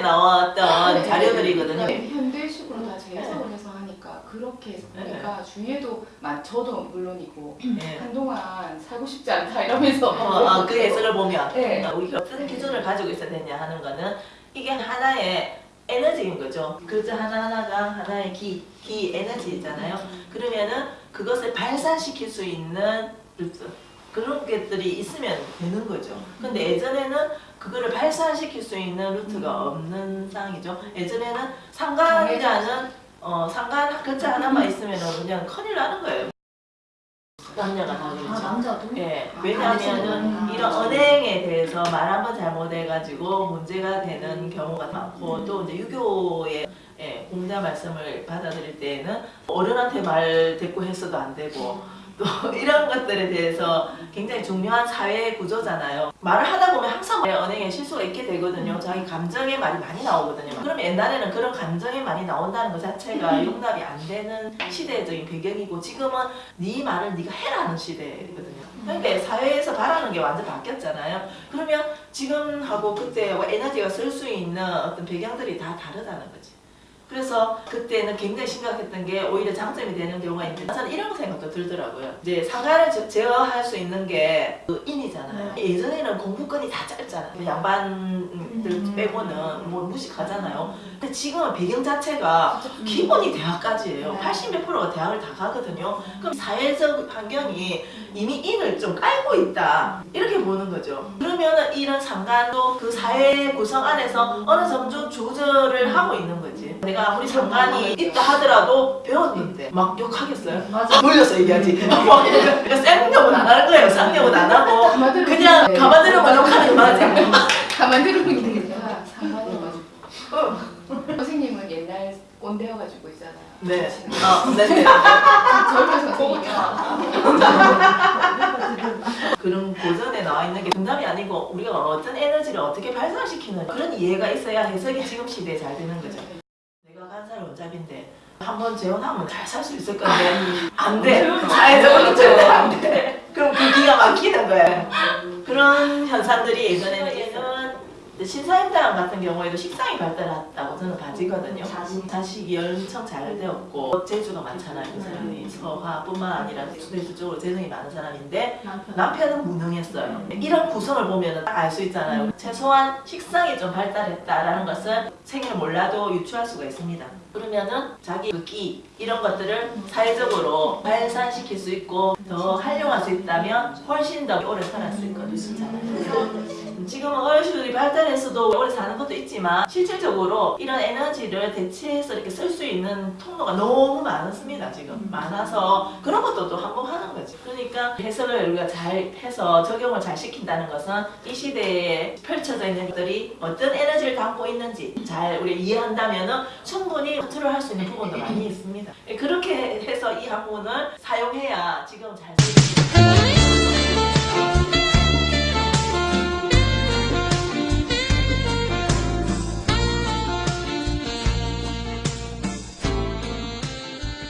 나왔던 네. 자료들이거든요. 네, 현대식으로 다 재해석을 해서 하니까 그렇게 해서 보니까 주위에도 막 저도 물론이고 네. 한동안 살고 싶지 않다 이러면서 어, 어, 그 해석을 보면 네. 우리가 어떤 기준을 가지고 있어야 되냐 하는 거는 이게 하나의 에너지인 거죠. 글자 하나하나가 하나의 기, 기 에너지잖아요. 그러면은 그것을 발산시킬 수 있는 루트 그런 것들이 있으면 되는 거죠. 근데 예전에는 그거를 발산시킬 수 있는 루트가 없는 상황이죠. 예전에는 상관이라는 어, 상관 글자 하나만 있으면 그냥 큰일 나는 거예요. 남녀가 다 아. 남자도? 예, 아, 왜냐하면은 아, 이런 아, 언행에 대해서 말 한 번 잘못해가지고 문제가 되는 경우가 많고 또 이제 유교의 예, 공자 말씀을 받아들일 때에는 어른한테 말 대꾸 했어도 안 되고 또 이런 것들에 대해서 굉장히 중요한 사회 구조잖아요. 말을 하다 보면 항상 언행에 실수가 있게 되거든요. 자기 감정의 말이 많이 나오거든요. 그럼 옛날에는 그런 감정의 말이 나온다는 것 자체가 용납이 안 되는 시대적인 배경이고 지금은 네 말을 네가 해라는 시대거든요. 그러니까 사회에서 바라는 게 완전 바뀌었잖아요. 그러면 지금하고 그때 에너지가 쓸 수 있는 어떤 배경들이 다 다르다는 거지. 그래서 그때는 굉장히 심각했던 게 오히려 장점이 되는 경우가 있는데 저는 이런 생각도 들더라고요. 이제 상가를 제- 제어할 수 있는 게 그 인이잖아요. 예전에는 공부권이 다 짧잖아요. 양반 들 음. 빼고는 뭐 무식하잖아요. 근데 지금은 배경 자체가 기본이 대학까지예요. 네. 80몇 프로가 대학을 다 가거든요. 그럼 사회적 환경이 이미 인을 좀 깔고 있다. 이렇게 보는 거죠. 그러면은 이런 상관도 그 사회 구성 안에서 어느 정도 조절을 하고 있는 거지. 내가 아무리 상관이 있다 하더라도 배웠는데 막 욕하겠어요? 맞아. 돌려서 얘기하지. 그러니까 쌩욕은 안 하는 거예요. 쌍욕은 안 하고 그냥 네. 가만 들으면 욕하는 거지. 가만 들으면 되겠다 상관이어가지고 선생님은 옛날 꼰대여 가지고 있잖아요 네. 어, 네. 네. 젊은 선생님이야 그런 고전에 나와 있는 게 정답이 아니고 우리가 어떤 에너지를 어떻게 발산시키는 그런 이해가 있어야 해석이 지금 시대에 잘 되는 거죠. 내가 간살 원잡인데 한 번 재혼하면 잘 살 수 있을 건데 안 돼. 사회적으로 절대 안 돼. 그럼 그 기가 막히는 거예요. 그런 현상들이 예전에는 예전 신사임당 같은 경우에도 식상이 발달했다고 저는 봐지거든요. 자식. 자식이 엄청 잘 되었고 재주가 많잖아요. 그 사람이 서화뿐만 아니라 수대수적으로 재능이 많은 사람인데 남편. 남편은 무능했어요. 이런 구성을 보면 알수 있잖아요. 최소한 식상이 좀 발달했다라는 것은 생일 몰라도 유추할 수가 있습니다. 그러면은 자기 그끼 이런 것들을 사회적으로 발산시킬 수 있고 더 활용할 수 있다면 훨씬 더 오래 살았을 수 있거든요. 지금은 어르신들이 발달해서도 오래 사는 것도 있지만 실질적으로 이런 에너지를 대체해서 이렇게 쓸 수 있는 통로가 너무 많습니다 지금. 많아서 그런 것도 또 한몫하는 거지. 그러니까 해석을 우리가 잘 해서 적용을 잘 시킨다는 것은 이 시대에 펼쳐져 있는 것들이 어떤 에너지를 담고 있는지 잘 우리 이해한다면 충분히 컨트롤할 수 있는 부분도 많이 있습니다. 그렇게 해서 이 학문을 사용해야 지금 잘